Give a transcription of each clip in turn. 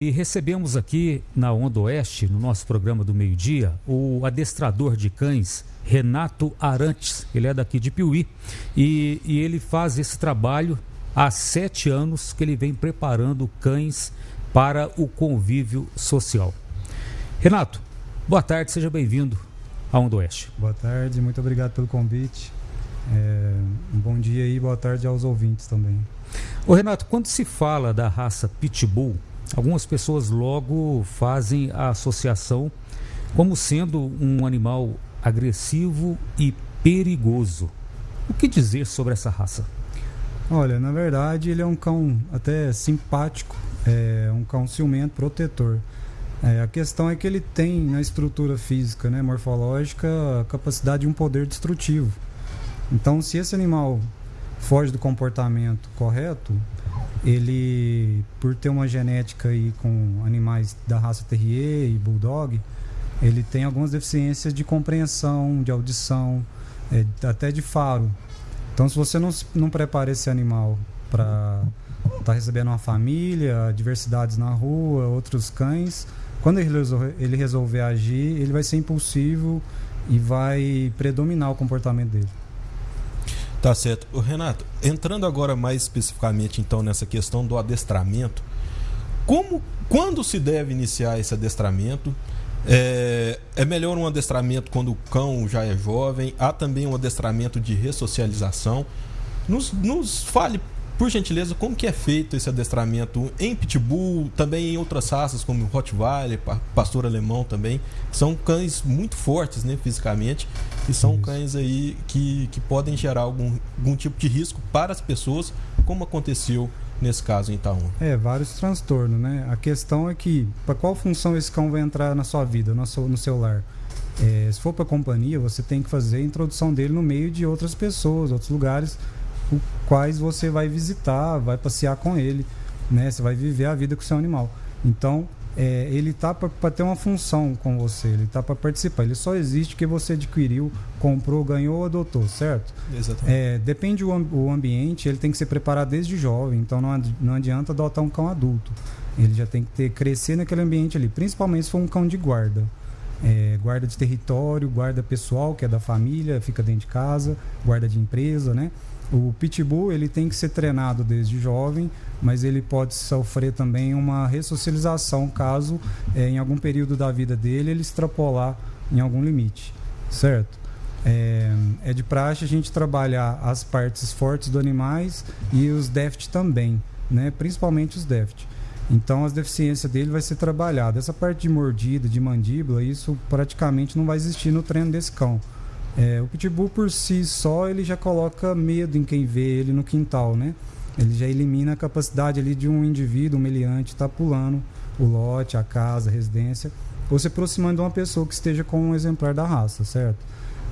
E recebemos aqui na Onda Oeste, no nosso programa do meio-dia, o adestrador de cães, Renato Arantes. Ele é daqui de Piuí e, e, ele faz esse trabalho há sete anos que ele vem preparando cães para o convívio social. Renato, boa tarde, seja bem-vindo à Onda Oeste. Boa tarde, muito obrigado pelo convite. É, um bom dia e boa tarde aos ouvintes também. Ô Renato, quando se fala da raça Pitbull, Algumas pessoas logo fazem a associação como sendo um animal agressivo e perigoso. O que dizer sobre essa raça? Olha, na verdade ele é um cão até simpático, é um cão ciumento, protetor. É, a questão é que ele tem na estrutura física, né, morfológica, a capacidade de um poder destrutivo. Então, se esse animal foge do comportamento correto, ele, por ter uma genética aí com animais da raça Terrier e Bulldog, ele tem algumas deficiências de compreensão, de audição, é, até de faro. Então, se você não, não prepara esse animal para estar tá recebendo uma família, diversidades na rua, outros cães, quando ele resolver, ele resolver agir, ele vai ser impulsivo e vai predominar o comportamento dele. Tá certo. O Renato, entrando agora mais especificamente então nessa questão do adestramento, como, quando se deve iniciar esse adestramento? É, é, melhor um adestramento quando o cão já é jovem? Há também um adestramento de ressocialização? Nos, nos fale por gentileza, como que é feito esse adestramento em Pitbull, também em outras raças como Rottweiler, Pastor Alemão também. São cães muito fortes, né, fisicamente, e são Isso. cães aí que, que podem gerar algum, algum tipo de risco para as pessoas, como aconteceu nesse caso em Itaúna. É, vários transtornos, né? A questão é que, para qual função esse cão vai entrar na sua vida, no seu, no seu lar? É, se for para companhia, você tem que fazer a introdução dele no meio de outras pessoas, outros lugares, os quais você vai visitar, vai passear com ele, né? Você vai viver a vida com o seu animal. Então, é, ele tá para ter uma função com você, ele tá para participar. Ele só existe que você adquiriu, comprou, ganhou ou adotou, certo? Exatamente. É, depende do o ambiente, ele tem que ser preparado desde jovem, então não, não adianta adotar um cão adulto. Ele já tem que ter crescer naquele ambiente ali, principalmente se for um cão de guarda. É, guarda de território, guarda pessoal, que é da família, fica dentro de casa, guarda de empresa, né? O pitbull ele tem que ser treinado desde jovem, mas ele pode sofrer também uma ressocialização caso é, em algum período da vida dele ele extrapolar em algum limite, certo? É, é de praxe a gente trabalhar as partes fortes do animais e os déficits também, né? Principalmente os déficits. Então as deficiências dele vai ser trabalhada. Essa parte de mordida, de mandíbula, isso praticamente não vai existir no treino desse cão é, o pitbull por si só ele já coloca medo em quem vê ele no quintal, né? Ele já elimina a capacidade ali de um indivíduo, um meliante, estar tá pulando o lote, a casa, a residência, ou se aproximando de uma pessoa que esteja com um exemplar da raça, certo?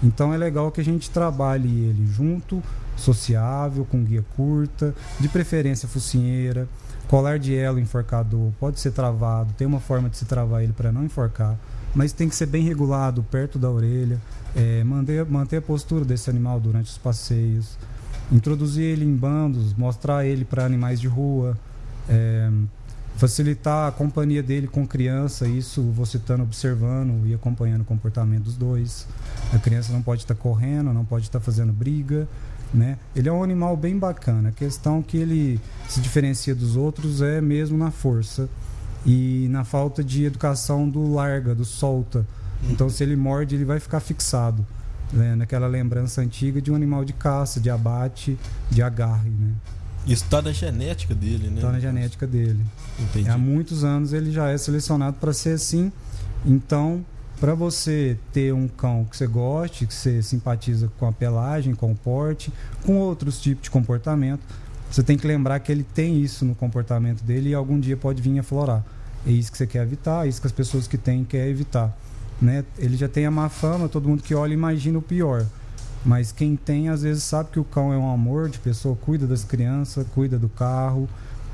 Então é legal que a gente trabalhe ele junto, sociável, com guia curta, de preferência focinheira, colar de elo enforcador, pode ser travado, tem uma forma de se travar ele para não enforcar, mas tem que ser bem regulado, perto da orelha, é, manter, manter a postura desse animal durante os passeios, introduzir ele em bandos, mostrar ele para animais de rua, é, facilitar a companhia dele com criança, isso você estando observando e acompanhando o comportamento dos dois. A criança não pode estar tá correndo, não pode estar tá fazendo briga, né? Ele é um animal bem bacana. A questão que ele se diferencia dos outros é mesmo na força e na falta de educação do larga, do solta então, se ele morde, ele vai ficar fixado né? naquela lembrança antiga de um animal de caça, de abate, de agarre. Né? Isso está na genética dele, né? Está na genética dele. Entendi. Há muitos anos ele já é selecionado para ser assim. Então, para você ter um cão que você goste, que você simpatiza com a pelagem, com o porte, com outros tipos de comportamento, você tem que lembrar que ele tem isso no comportamento dele e algum dia pode vir a florar. É isso que você quer evitar, é isso que as pessoas que têm querem evitar né? Ele já tem a má fama, todo mundo que olha imagina o pior. Mas quem tem, às vezes, sabe que o cão é um amor de pessoa, cuida das crianças, cuida do carro,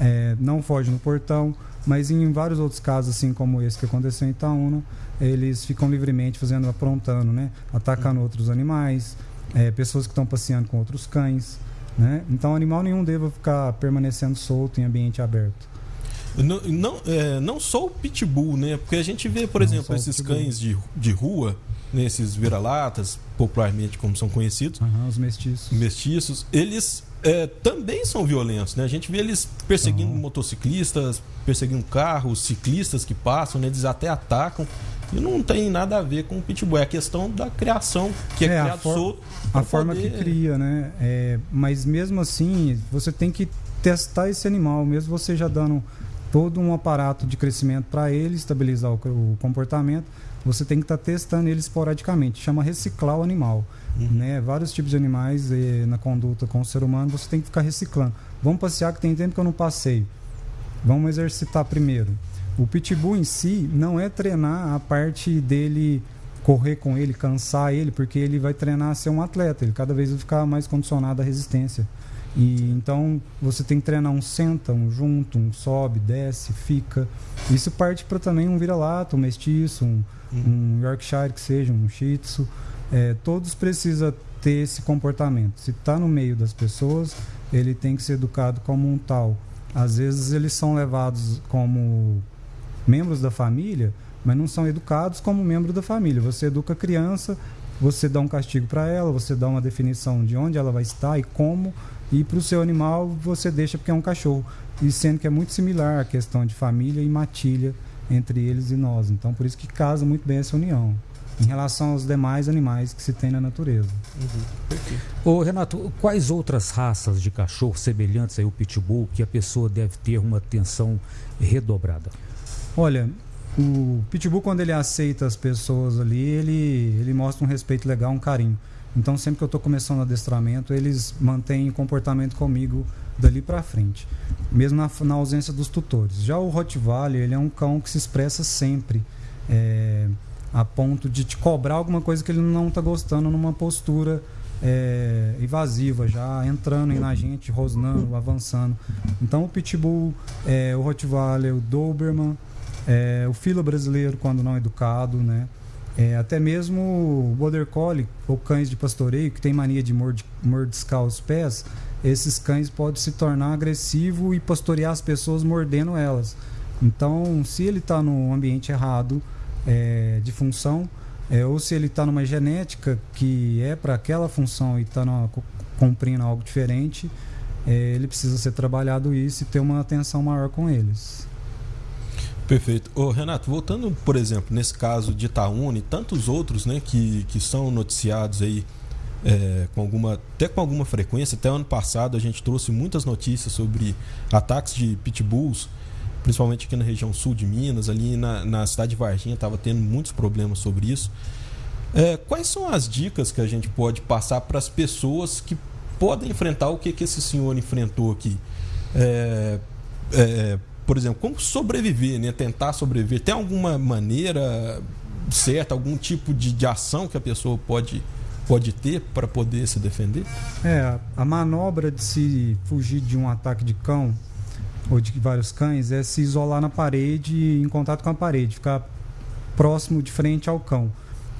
é, não foge no portão. Mas em vários outros casos, assim como esse que aconteceu em Itaúna, eles ficam livremente fazendo, aprontando, né? Atacando outros animais, é, pessoas que estão passeando com outros cães. Né? Então, animal nenhum deva ficar permanecendo solto em ambiente aberto. Não, não, é, não só o pitbull, né? Porque a gente vê, por não exemplo, esses cães de, de rua, né? esses vira-latas, popularmente como são conhecidos. Uhum, os mestiços. Mestiços, eles é, também são violentos, né? A gente vê eles perseguindo uhum. motociclistas, perseguindo carros, ciclistas que passam, né? Eles até atacam. E não tem nada a ver com o pitbull. É a questão da criação, que é, é criado solto. A forma poder... que cria, né? É, mas mesmo assim, você tem que testar esse animal, mesmo você já dando todo um aparato de crescimento para ele, estabilizar o, o, comportamento, você tem que estar tá testando ele esporadicamente. Chama reciclar o animal. Uhum. Né? Vários tipos de animais e, na conduta com o ser humano, você tem que ficar reciclando. Vamos passear que tem tempo que eu não passei. Vamos exercitar primeiro. O pitbull em si não é treinar a parte dele correr com ele, cansar ele, porque ele vai treinar a ser um atleta, ele cada vez vai ficar mais condicionado à resistência. E então você tem que treinar um senta, um junto, um sobe, desce, fica. Isso parte para também um vira-lata, um mestiço, um, uhum. um, Yorkshire que seja, um Shih Tzu. É, todos precisam ter esse comportamento. Se está no meio das pessoas, ele tem que ser educado como um tal. Às vezes eles são levados como membros da família, mas não são educados como membro da família. Você educa a criança, você dá um castigo para ela, você dá uma definição de onde ela vai estar e como, e para o seu animal você deixa porque é um cachorro. E sendo que é muito similar a questão de família e matilha entre eles e nós. Então, por isso que casa muito bem essa união em relação aos demais animais que se tem na natureza. Uhum. Ô, Renato, quais outras raças de cachorro semelhantes ao pitbull que a pessoa deve ter uma atenção redobrada? Olha, o pitbull quando ele aceita as pessoas ali, ele ele mostra um respeito legal, um carinho. Então sempre que eu estou começando o adestramento, eles mantêm comportamento comigo dali para frente, mesmo na, na, ausência dos tutores. Já o Rottweiler, ele é um cão que se expressa sempre. É, a ponto de te cobrar alguma coisa que ele não está gostando numa postura é, invasiva, já entrando na gente, rosnando, avançando. Então o Pitbull, é, o Rottweiler, o Doberman, é, o filo brasileiro quando não educado, né? É, até mesmo Border Collie ou cães de pastoreio que tem mania de mord mordiscar os pés, esses cães podem se tornar agressivo e pastorear as pessoas mordendo elas. Então, se ele está no ambiente errado, é, de função, é, ou se ele está numa genética que é para aquela função e está cumprindo algo diferente, é, ele precisa ser trabalhado isso e ter uma atenção maior com eles. Perfeito. Ô, Renato, voltando, por exemplo, nesse caso de Itaúna e tantos outros né, que, que são noticiados aí é, com alguma, até com alguma frequência, até ano passado a gente trouxe muitas notícias sobre ataques de pitbulls principalmente aqui na região sul de Minas, ali na, na cidade de Varginha, estava tendo muitos problemas sobre isso. É, quais são as dicas que a gente pode passar para as pessoas que podem enfrentar o que, que esse senhor enfrentou aqui? É, é, por exemplo, como sobreviver, né? tentar sobreviver? Tem alguma maneira certa, algum tipo de, de ação que a pessoa pode, pode ter para poder se defender? É, a manobra de se fugir de um ataque de cão ou de vários cães é se isolar na parede, em contato com a parede, ficar próximo de frente ao cão.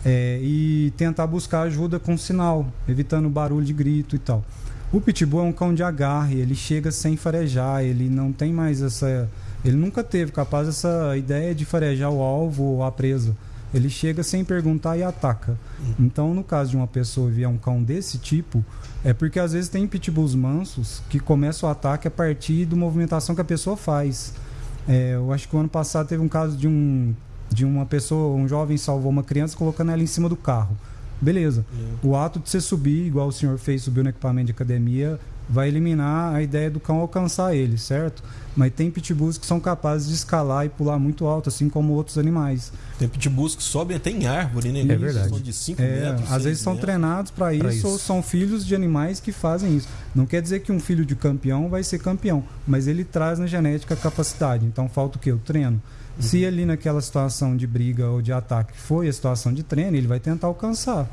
É, e tentar buscar ajuda com sinal, evitando barulho de grito e tal. O pitbull é um cão de agarre, ele chega sem farejar, ele não tem mais essa. Ele nunca teve capaz dessa ideia de farejar o alvo ou a presa. Ele chega sem perguntar e ataca. Então, no caso de uma pessoa vier um cão desse tipo, é porque às vezes tem pitbulls mansos que começam o ataque a partir da movimentação que a pessoa faz. É, eu acho que o ano passado teve um caso de um de uma pessoa, um jovem salvou uma criança colocando ela em cima do carro. Beleza. É. O ato de você subir, igual o senhor fez, subiu no equipamento de academia, vai eliminar a ideia do cão alcançar ele, certo? Mas tem pitbulls que são capazes de escalar e pular muito alto, assim como outros animais. Tem pitbulls que sobem até em árvore, né? É verdade. São de 5 é, metros. Às vezes são treinados para isso, isso, ou são filhos de animais que fazem isso. Não quer dizer que um filho de campeão vai ser campeão, mas ele traz na genética a capacidade. Então falta o quê? O treino. Uhum. Se ali naquela situação de briga ou de ataque foi a situação de treino, ele vai tentar alcançar.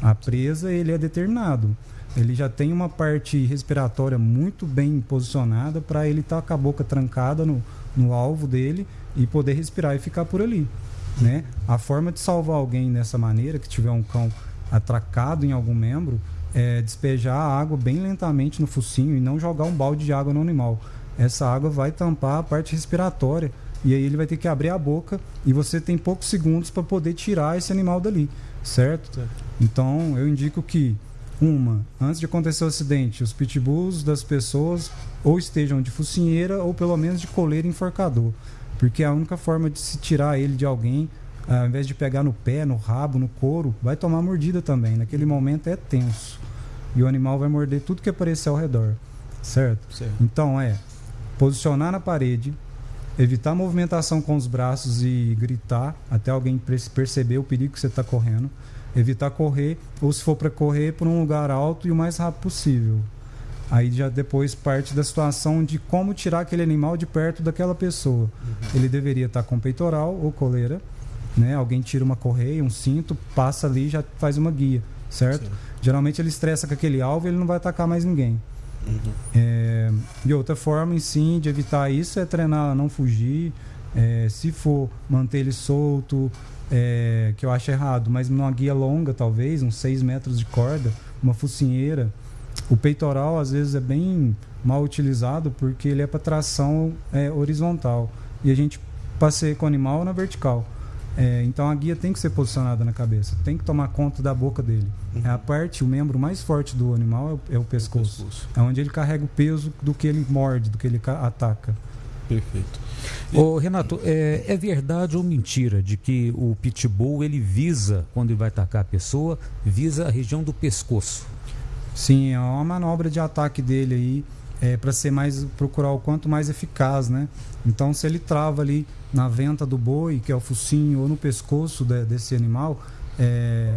A presa, ele é determinado ele já tem uma parte respiratória muito bem posicionada para ele estar tá com a boca trancada no, no alvo dele e poder respirar e ficar por ali. Né? A forma de salvar alguém dessa maneira, que tiver um cão atracado em algum membro, é despejar a água bem lentamente no focinho e não jogar um balde de água no animal. essa água vai tampar a parte respiratória e aí ele vai ter que abrir a boca e você tem poucos segundos para poder tirar esse animal dali, certo? certo? Então eu indico que uma, antes de acontecer o acidente, os pitbulls das pessoas ou estejam de focinheira ou pelo menos de coleira enforcador, porque é a única forma de se tirar ele de alguém, ao invés de pegar no pé, no rabo, no couro, vai tomar mordida também. Naquele momento é tenso e o animal vai morder tudo que aparecer ao redor, certo? certo. Então é posicionar na parede, evitar movimentação com os braços e gritar até alguém perceber o perigo que você está correndo. Evitar correr, ou se for para correr, por um lugar alto e o mais rápido possível. Aí já depois parte da situação de como tirar aquele animal de perto daquela pessoa. Uhum. Ele deveria estar tá com peitoral ou coleira, né? Alguém tira uma correia, um cinto, passa ali e já faz uma guia, certo? Sim. Geralmente ele estressa com aquele alvo e ele não vai atacar mais ninguém. Uhum. É, e outra forma, sim, de evitar isso é treinar a não fugir. É, se for manter ele solto, é, que eu acho errado, mas numa guia longa, talvez, uns 6 metros de corda, uma focinheira. O peitoral, às vezes, é bem mal utilizado porque ele é para tração é, horizontal. E a gente passeia com o animal na vertical. É, então a guia tem que ser posicionada na cabeça, tem que tomar conta da boca dele. Uhum. É a parte, o membro mais forte do animal é o, é o, pescoço. o pescoço. É onde ele carrega o peso do que ele morde, do que ele ataca. Perfeito. E... Ô, Renato, é, é, verdade ou mentira de que o pitbull ele visa, quando ele vai atacar a pessoa, visa a região do pescoço? Sim, é uma manobra de ataque dele aí é, para ser mais procurar o quanto mais eficaz, né? Então, se ele trava ali na venta do boi, que é o focinho, ou no pescoço de, desse animal, é,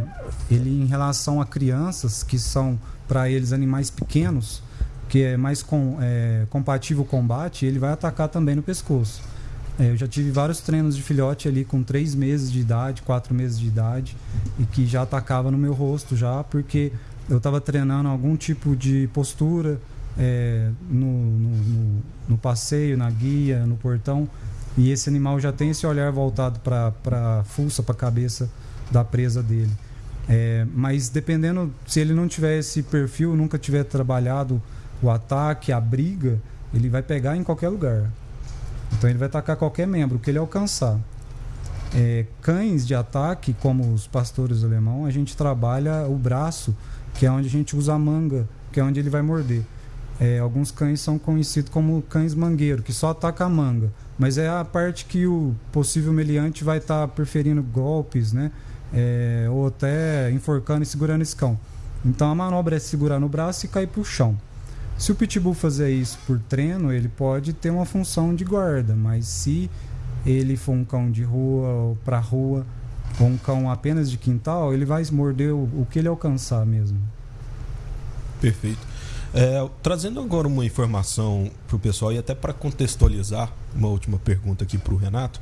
ele em relação a crianças que são para eles animais pequenos, que é mais com, é, compatível ao combate, ele vai atacar também no pescoço. É, eu já tive vários treinos de filhote ali com três meses de idade, quatro meses de idade, e que já atacava no meu rosto já, porque eu estava treinando algum tipo de postura, é, no, no, no, passeio, na guia, no portão. E esse animal já tem esse olhar voltado para a fuça, para a cabeça da presa dele. É, mas dependendo, se ele não tiver esse perfil, nunca tiver trabalhado o ataque, a briga, ele vai pegar em qualquer lugar. Então ele vai atacar qualquer membro, que ele alcançar. É, cães de ataque, como os pastores alemão, a gente trabalha o braço, que é onde a gente usa a manga, que é onde ele vai morder. É, alguns cães são conhecidos como cães mangueiro, que só ataca a manga. Mas é a parte que o possível meliante vai estar tá preferindo golpes, né? É, ou até enforcando e segurando esse cão. Então a manobra é segurar no braço e cair para o chão. Se o pitbull fazer isso por treino, ele pode ter uma função de guarda, mas se ele for um cão de rua ou para rua, ou um cão apenas de quintal, ele vai morder o, o que ele alcançar mesmo. Perfeito. É, trazendo agora uma informação para o pessoal e até para contextualizar uma última pergunta aqui para o Renato.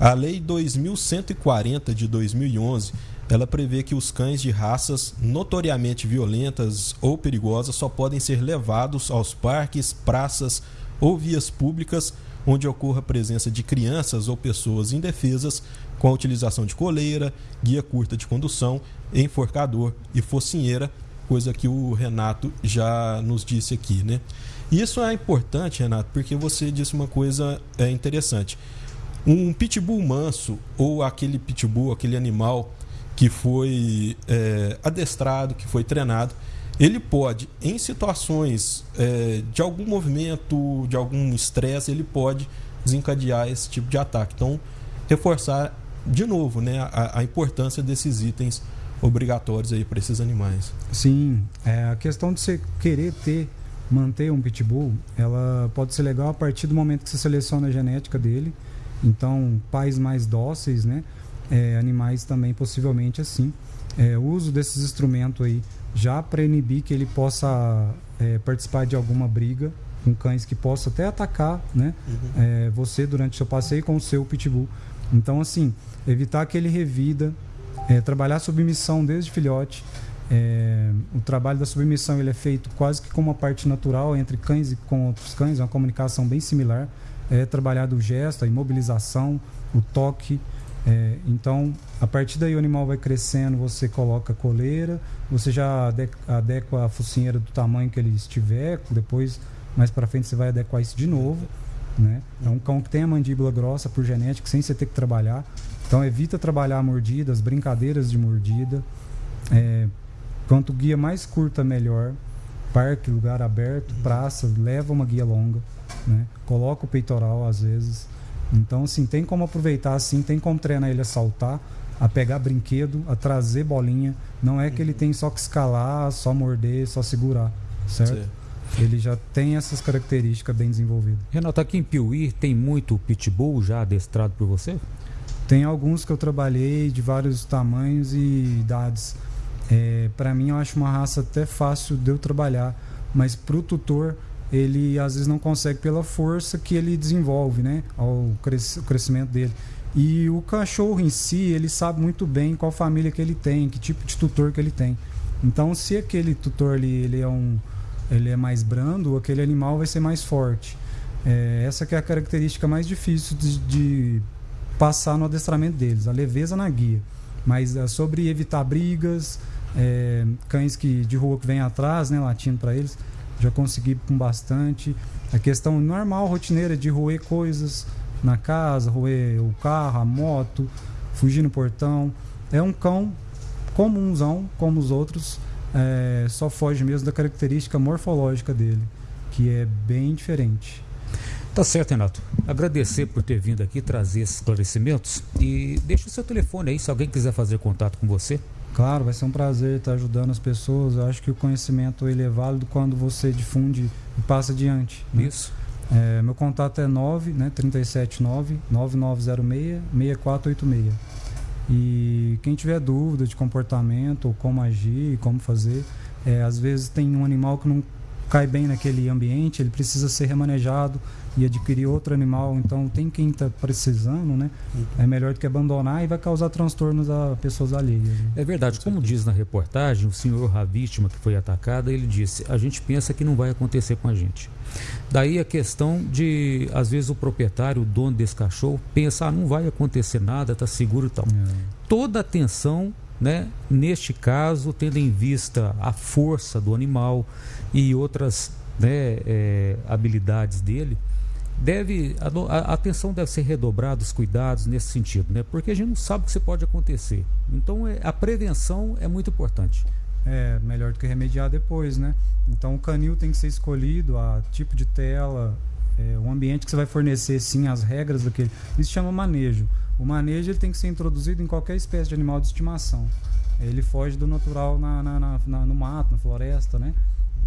A Lei 2140 de 2011 ela prevê que os cães de raças notoriamente violentas ou perigosas só podem ser levados aos parques, praças ou vias públicas onde ocorra a presença de crianças ou pessoas indefesas com a utilização de coleira, guia curta de condução, enforcador e focinheira coisa que o Renato já nos disse aqui, né? Isso é importante, Renato, porque você disse uma coisa é, interessante. Um pitbull manso ou aquele pitbull, aquele animal que foi é, adestrado, que foi treinado, ele pode, em situações é, de algum movimento, de algum estresse, ele pode desencadear esse tipo de ataque. Então, reforçar de novo né, a, a importância desses itens obrigatórios aí para esses animais. Sim, é, a questão de você querer ter, manter um pitbull, ela pode ser legal a partir do momento que você seleciona a genética dele. Então, pais mais dóceis, né? É, animais também possivelmente assim. É, o uso desses instrumentos aí já para inibir que ele possa é, participar de alguma briga com cães que possa até atacar, né? Uhum. É, você durante seu passeio com o seu pitbull. Então, assim, evitar que ele revida, é, trabalhar a submissão desde filhote. É, o trabalho da submissão ele é feito quase que como uma parte natural entre cães e com outros cães, é uma comunicação bem similar. É trabalhado o gesto, a imobilização, o toque. É, então, a partir daí o animal vai crescendo, você coloca coleira, você já adequa a focinheira do tamanho que ele estiver, depois mais para frente você vai adequar isso de novo. Né? É um cão que tem a mandíbula grossa por genética, sem você ter que trabalhar. Então evita trabalhar mordidas, brincadeiras de mordida. É, quanto guia mais curta, melhor. Parque, lugar aberto, praça, leva uma guia longa. Né? Coloca o peitoral às vezes. Então, assim, tem como aproveitar assim, tem como treinar ele a saltar, a pegar brinquedo, a trazer bolinha. Não é que ele tem só que escalar, só morder, só segurar, certo? Sim. Ele já tem essas características bem desenvolvidas. Renato, aqui em Piuí tem muito pitbull já adestrado por você? Tem alguns que eu trabalhei de vários tamanhos e idades. É, para mim, eu acho uma raça até fácil de eu trabalhar, mas para o tutor, ele às vezes não consegue pela força que ele desenvolve, né? Ao cres crescimento dele. E o cachorro em si, ele sabe muito bem qual família que ele tem, que tipo de tutor que ele tem. Então, se aquele tutor ali, ele é um ele é mais brando, aquele animal vai ser mais forte. É, essa que é a característica mais difícil de, de, passar no adestramento deles, a leveza na guia. Mas é sobre evitar brigas, é, cães que de rua que vem atrás, né, latindo para eles, já consegui com bastante. A questão normal, rotineira de roer coisas na casa, roer o carro, a moto, fugir no portão. É um cão comunzão, como os outros, é, só foge mesmo da característica morfológica dele, que é bem diferente. Tá certo, Renato. Agradecer por ter vindo aqui trazer esses esclarecimentos e deixa o seu telefone aí se alguém quiser fazer contato com você. Claro, vai ser um prazer estar ajudando as pessoas. Eu acho que o conhecimento ele é válido quando você difunde e passa adiante. Né? Isso. É, meu contato é 9, né, 379 9906 6486. E quem tiver dúvida de comportamento, ou como agir, como fazer, é, às vezes tem um animal que não cai bem naquele ambiente, ele precisa ser remanejado e adquirir outro animal. Então, tem quem está precisando, né? Uhum. É melhor do que abandonar e vai causar transtornos a pessoas alheias. Né? É verdade. Como diz na reportagem, o senhor, a vítima que foi atacada, ele disse: a gente pensa que não vai acontecer com a gente. Daí a questão de, às vezes, o proprietário, o dono desse cachorro, pensa: ah, não vai acontecer nada, está seguro e tal. É. Toda atenção né? Neste caso, tendo em vista a força do animal e outras né, é, habilidades dele, deve a, a, atenção deve ser redobrada, os cuidados nesse sentido, né? Porque a gente não sabe o que pode acontecer. Então, é, a prevenção é muito importante. É melhor do que remediar depois, né? Então, o canil tem que ser escolhido, a tipo de tela, é, o ambiente que você vai fornecer, sim, as regras daquele. Isso chama manejo. O manejo ele tem que ser introduzido em qualquer espécie de animal de estimação. Ele foge do natural na, na, na, na no mato, na floresta, né?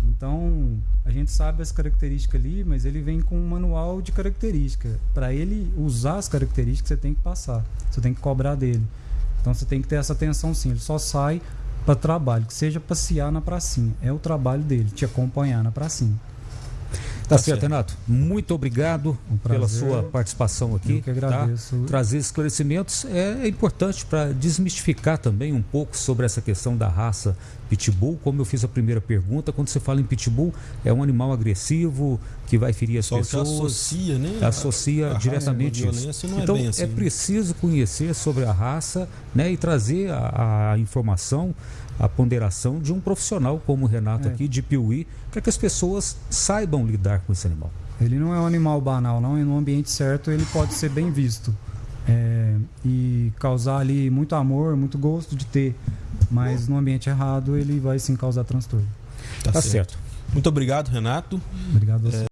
Então, a gente sabe as características ali, mas ele vem com um manual de características. Para ele usar as características, você tem que passar, você tem que cobrar dele. Então, você tem que ter essa atenção sim. Ele só sai para trabalho, que seja passear na pracinha. É o trabalho dele, te acompanhar na pracinha. Tá, tá certo, Renato. Muito obrigado um pela sua participação aqui. Eu que agradeço. Tá? Trazer esclarecimentos é, é importante para desmistificar também um pouco sobre essa questão da raça pitbull. Como eu fiz a primeira pergunta, quando você fala em pitbull, é um animal agressivo que vai ferir as Só pessoas. associa, né? Associa a, a diretamente isso. Não é então é, assim, é preciso conhecer sobre a raça né, e trazer a, a informação a ponderação de um profissional como o Renato é. aqui, de Piuí, para que as pessoas saibam lidar com esse animal. Ele não é um animal banal, não. E no ambiente certo ele pode ser bem visto. É, e causar ali muito amor, muito gosto de ter. Mas no ambiente errado ele vai sim causar transtorno. Tá, tá certo. certo. Muito obrigado, Renato. Obrigado a você. É...